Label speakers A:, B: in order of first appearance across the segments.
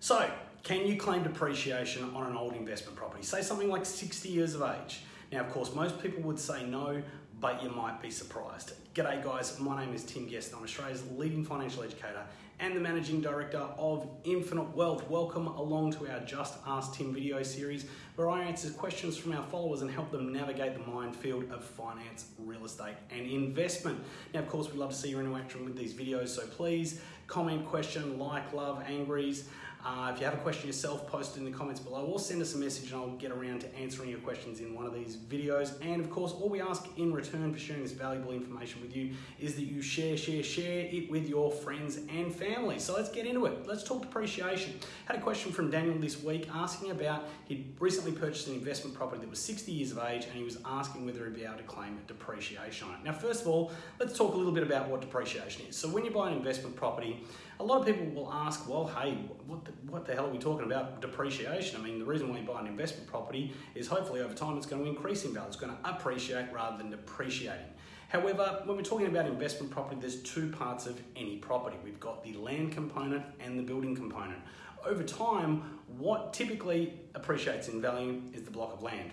A: So, can you claim depreciation on an old investment property? Say something like 60 years of age. Now, of course, most people would say no, but you might be surprised. G'day guys, my name is Tim Guest. And I'm Australia's leading financial educator and the managing director of Infinite Wealth. Welcome along to our Just Ask Tim video series where I answer questions from our followers and help them navigate the minefield of finance, real estate, and investment. Now, of course, we'd love to see your interaction with these videos, so please comment, question, like, love, angries. Uh, if you have a question yourself, post it in the comments below or send us a message and I'll get around to answering your questions in one of these videos. And of course, all we ask in return for sharing this valuable information with you is that you share, share, share it with your friends and family. So let's get into it. Let's talk depreciation. Had a question from Daniel this week asking about he'd recently purchased an investment property that was 60 years of age and he was asking whether he'd be able to claim depreciation on it. Now, first of all, let's talk a little bit about what depreciation is. So when you buy an investment property, a lot of people will ask, well, hey, what what the hell are we talking about depreciation? I mean, the reason why you buy an investment property is hopefully over time it's going to increase in value. It's going to appreciate rather than depreciating. However, when we're talking about investment property, there's two parts of any property. We've got the land component and the building component. Over time, what typically appreciates in value is the block of land.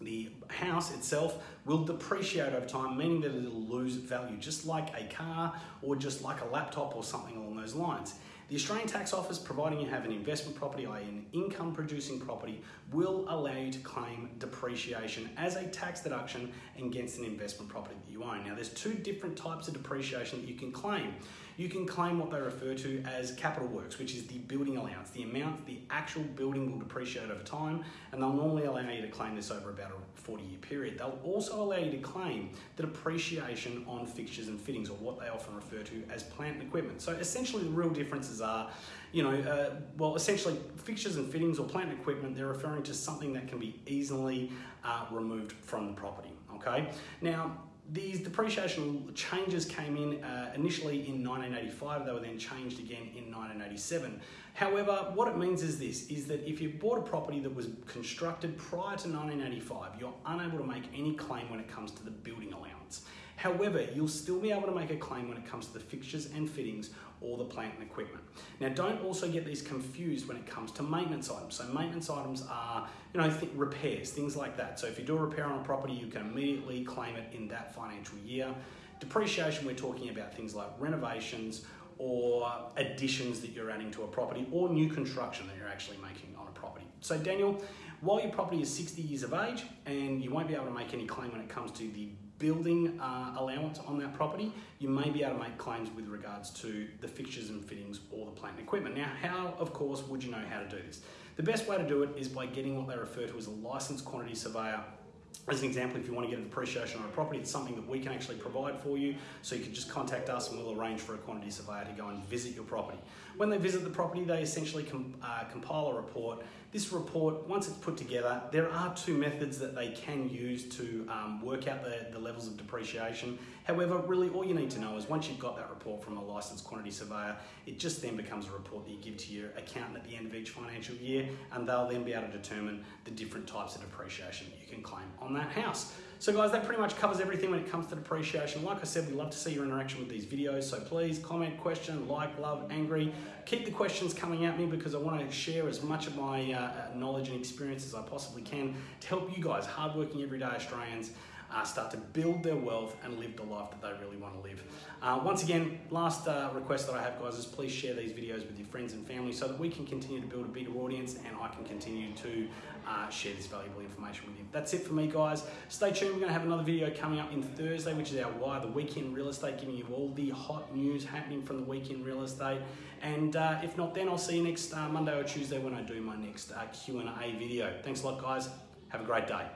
A: The house itself will depreciate over time, meaning that it'll lose value, just like a car or just like a laptop or something along those lines. The Australian Tax Office, providing you have an investment property, i.e., an income producing property, will allow you to claim depreciation as a tax deduction against an investment property that you own. Now, there's two different types of depreciation that you can claim. You can claim what they refer to as capital works, which is the building allowance, the amount the actual building will depreciate over time, and they'll normally allow you to claim this over about a 40 year period. They'll also allow you to claim the depreciation on fixtures and fittings, or what they often refer to as plant and equipment. So, essentially, the real differences are, you know, uh, well, essentially fixtures and fittings or plant equipment, they're referring to something that can be easily uh, removed from the property, okay? Now, these depreciation changes came in uh, initially in 1985, they were then changed again in 1987. However, what it means is this, is that if you bought a property that was constructed prior to 1985, you're unable to make any claim when it comes to the building allowance. However, you'll still be able to make a claim when it comes to the fixtures and fittings or the plant and equipment. Now, don't also get these confused when it comes to maintenance items. So, maintenance items are, you know, th- repairs, things like that. So, if you do a repair on a property, you can immediately claim it in that financial year. Depreciation, we're talking about things like renovations or additions that you're adding to a property or new construction that you're actually making on a property. So, Daniel, while your property is 60 years of age and you won't be able to make any claim when it comes to the building uh, allowance on that property, you may be able to make claims with regards to the fixtures and fittings or the plant and equipment. Now, how, of course, would you know how to do this? The best way to do it is by getting what they refer to as a licensed quantity surveyor as an example, if you want to get an appreciation on a property, it's something that we can actually provide for you. So you can just contact us and we'll arrange for a quantity surveyor to go and visit your property. When they visit the property, they essentially com- uh, compile a report. This report, once it's put together, there are two methods that they can use to um, work out the, the levels of depreciation. However, really all you need to know is once you've got that report from a licensed quantity surveyor, it just then becomes a report that you give to your accountant at the end of each financial year, and they'll then be able to determine the different types of depreciation that you can claim on that house. So guys, that pretty much covers everything when it comes to depreciation. Like I said, we love to see your interaction with these videos. So please comment, question, like, love, angry. Keep the questions coming at me because I want to share as much of my uh, knowledge and experience as I possibly can to help you guys, hardworking everyday Australians, uh, start to build their wealth and live the life that they really want to live. Uh, once again, last uh, request that I have, guys, is please share these videos with your friends and family so that we can continue to build a bigger audience and I can continue to uh, share this valuable information with you. That's it for me, guys. Stay tuned. We're going to have another video coming up in Thursday, which is our Why the Weekend Real Estate, giving you all the hot news happening from the weekend real estate. And uh, if not, then I'll see you next uh, Monday or Tuesday when I do my next Q&A video. Thanks a lot, guys. Have a great day.